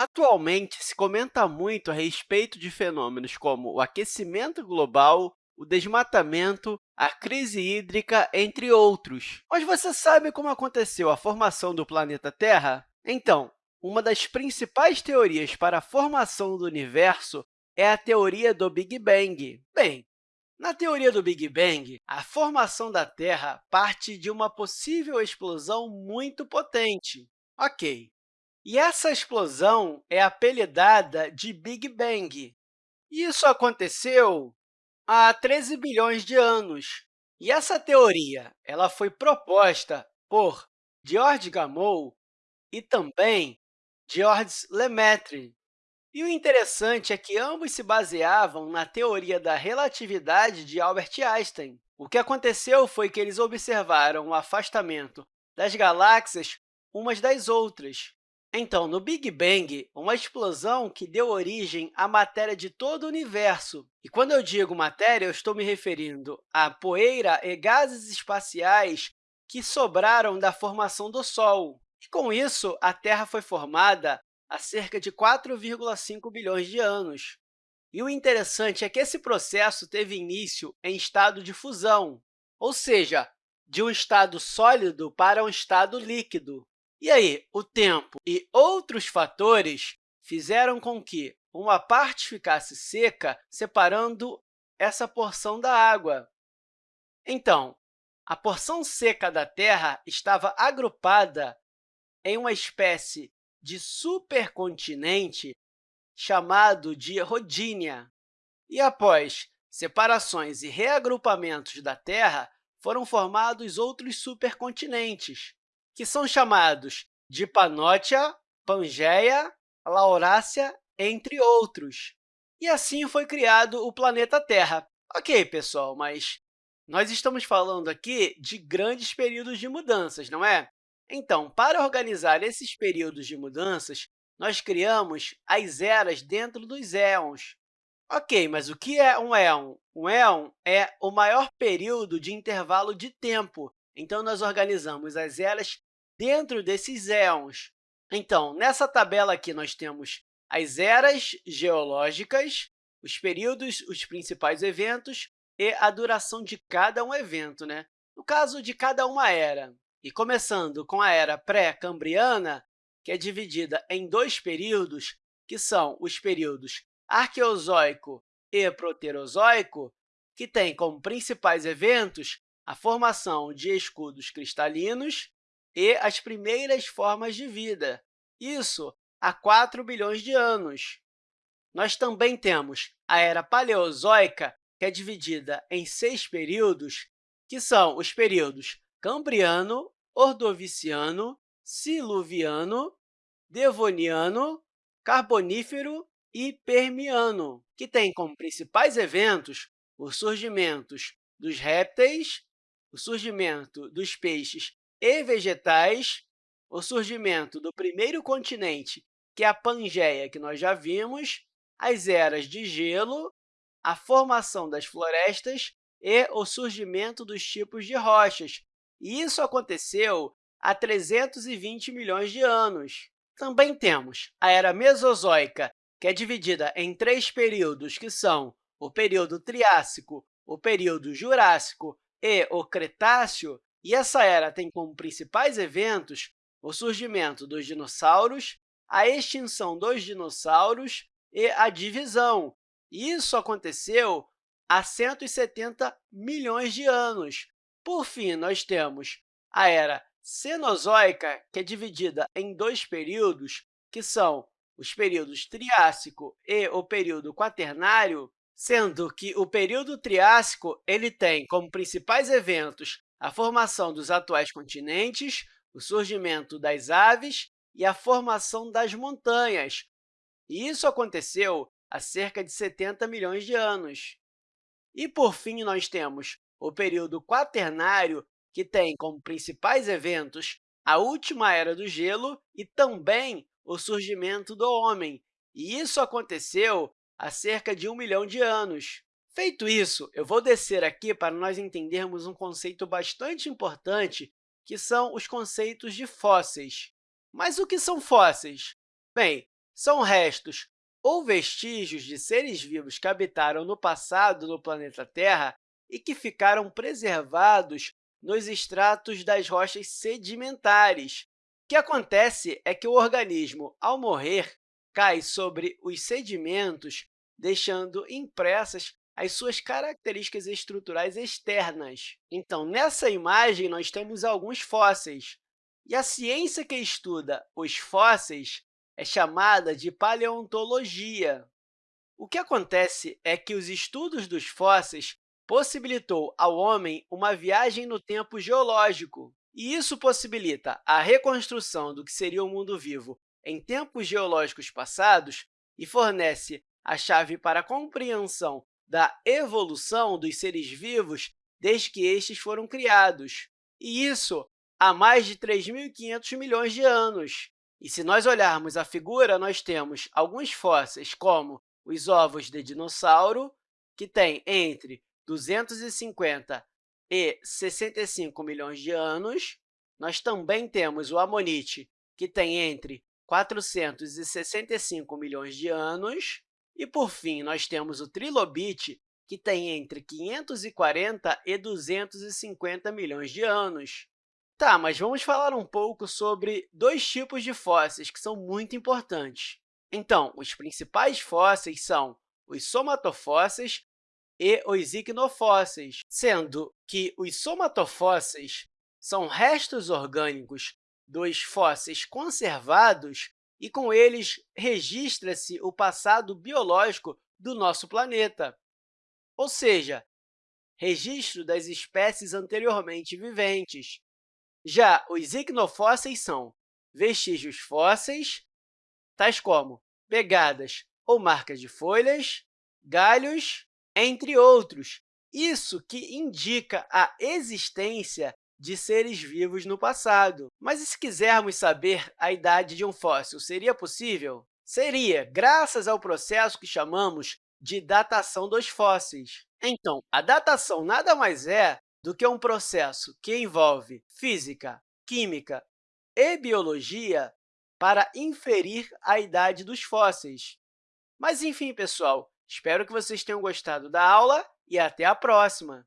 Atualmente, se comenta muito a respeito de fenômenos como o aquecimento global, o desmatamento, a crise hídrica, entre outros. Mas você sabe como aconteceu a formação do planeta Terra? Então, uma das principais teorias para a formação do universo é a teoria do Big Bang. Bem, na teoria do Big Bang, a formação da Terra parte de uma possível explosão muito potente. Ok, e essa explosão é apelidada de Big Bang. Isso aconteceu há 13 bilhões de anos. E essa teoria ela foi proposta por George Gamow e também Georges Lemaitre. E o interessante é que ambos se baseavam na teoria da relatividade de Albert Einstein. O que aconteceu foi que eles observaram o afastamento das galáxias umas das outras. Então, no Big Bang, uma explosão que deu origem à matéria de todo o universo. E quando eu digo matéria, eu estou me referindo à poeira e gases espaciais que sobraram da formação do Sol. E, com isso, a Terra foi formada há cerca de 4,5 bilhões de anos. E o interessante é que esse processo teve início em estado de fusão, ou seja, de um estado sólido para um estado líquido. E aí, o tempo e outros fatores fizeram com que uma parte ficasse seca, separando essa porção da água. Então, a porção seca da Terra estava agrupada em uma espécie de supercontinente chamado de Rodínia. E após separações e reagrupamentos da Terra, foram formados outros supercontinentes, que são chamados de Panótia, Pangeia, Laurácia, entre outros. E assim foi criado o planeta Terra. Ok, pessoal, mas nós estamos falando aqui de grandes períodos de mudanças, não é? Então, para organizar esses períodos de mudanças, nós criamos as eras dentro dos éons. Ok, mas o que é um éon? Um éon é o maior período de intervalo de tempo então, nós organizamos as eras dentro desses éons. Então, nessa tabela aqui, nós temos as eras geológicas, os períodos, os principais eventos e a duração de cada um evento, né? no caso de cada uma era. E começando com a era pré-cambriana, que é dividida em dois períodos, que são os períodos Arqueozoico e Proterozoico, que têm como principais eventos a formação de escudos cristalinos e as primeiras formas de vida, isso há 4 bilhões de anos. Nós também temos a Era Paleozoica, que é dividida em seis períodos, que são os períodos Cambriano, Ordoviciano, Siluviano, Devoniano, Carbonífero e Permiano, que têm como principais eventos os surgimentos dos répteis, o surgimento dos peixes e vegetais, o surgimento do primeiro continente, que é a Pangeia, que nós já vimos, as eras de gelo, a formação das florestas e o surgimento dos tipos de rochas. E isso aconteceu há 320 milhões de anos. Também temos a Era Mesozoica, que é dividida em três períodos, que são o período Triássico, o período Jurássico e o Cretáceo, e essa era tem como principais eventos o surgimento dos dinossauros, a extinção dos dinossauros e a divisão. Isso aconteceu há 170 milhões de anos. Por fim, nós temos a Era Cenozoica, que é dividida em dois períodos, que são os períodos Triássico e o período Quaternário, sendo que o período Triássico ele tem como principais eventos a formação dos atuais continentes, o surgimento das aves e a formação das montanhas. E isso aconteceu há cerca de 70 milhões de anos. E, por fim, nós temos o período Quaternário, que tem como principais eventos a última era do gelo e também o surgimento do homem. E isso aconteceu há cerca de um milhão de anos. Feito isso, eu vou descer aqui para nós entendermos um conceito bastante importante, que são os conceitos de fósseis. Mas o que são fósseis? Bem, são restos ou vestígios de seres vivos que habitaram no passado no planeta Terra e que ficaram preservados nos estratos das rochas sedimentares. O que acontece é que o organismo, ao morrer, cai sobre os sedimentos, deixando impressas as suas características estruturais externas. Então, nessa imagem, nós temos alguns fósseis. E a ciência que estuda os fósseis é chamada de paleontologia. O que acontece é que os estudos dos fósseis possibilitou ao homem uma viagem no tempo geológico, e isso possibilita a reconstrução do que seria o mundo vivo em tempos geológicos passados e fornece a chave para a compreensão da evolução dos seres vivos desde que estes foram criados, e isso há mais de 3.500 milhões de anos. E se nós olharmos a figura, nós temos alguns fósseis, como os ovos de dinossauro, que têm entre 250 e 65 milhões de anos. Nós também temos o amonite, que tem entre 465 milhões de anos. E, por fim, nós temos o trilobite, que tem entre 540 e 250 milhões de anos. Tá, mas vamos falar um pouco sobre dois tipos de fósseis que são muito importantes. Então, os principais fósseis são os somatofósseis e os icnofósseis, sendo que os somatofósseis são restos orgânicos dos fósseis conservados e, com eles, registra-se o passado biológico do nosso planeta, ou seja, registro das espécies anteriormente viventes. Já os icnofósseis são vestígios fósseis, tais como pegadas ou marcas de folhas, galhos entre outros. Isso que indica a existência de seres vivos no passado. Mas e se quisermos saber a idade de um fóssil, seria possível? Seria, graças ao processo que chamamos de datação dos fósseis. Então, a datação nada mais é do que um processo que envolve física, química e biologia para inferir a idade dos fósseis. Mas, enfim, pessoal, Espero que vocês tenham gostado da aula e até a próxima!